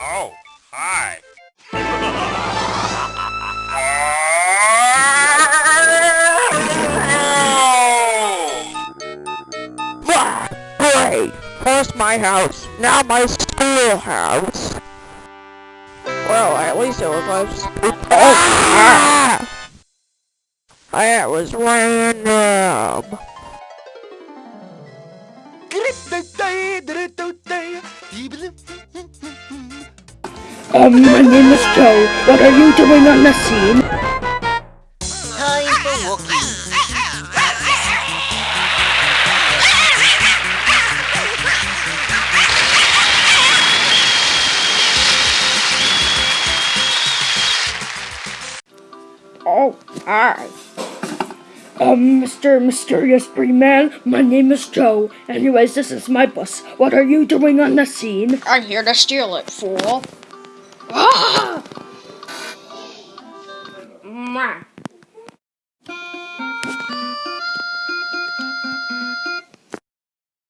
Oh, hi. Great! First my house, now my schoolhouse. Well, at least it was close. Oh! Ah! That was random. Um, my name is Joe. What are you doing on the scene? Oh, hi. Um, Mr. Mysterious Green Man, my name is Joe. Anyways, this is my bus. What are you doing on the scene? I'm here to steal it, fool. Ма.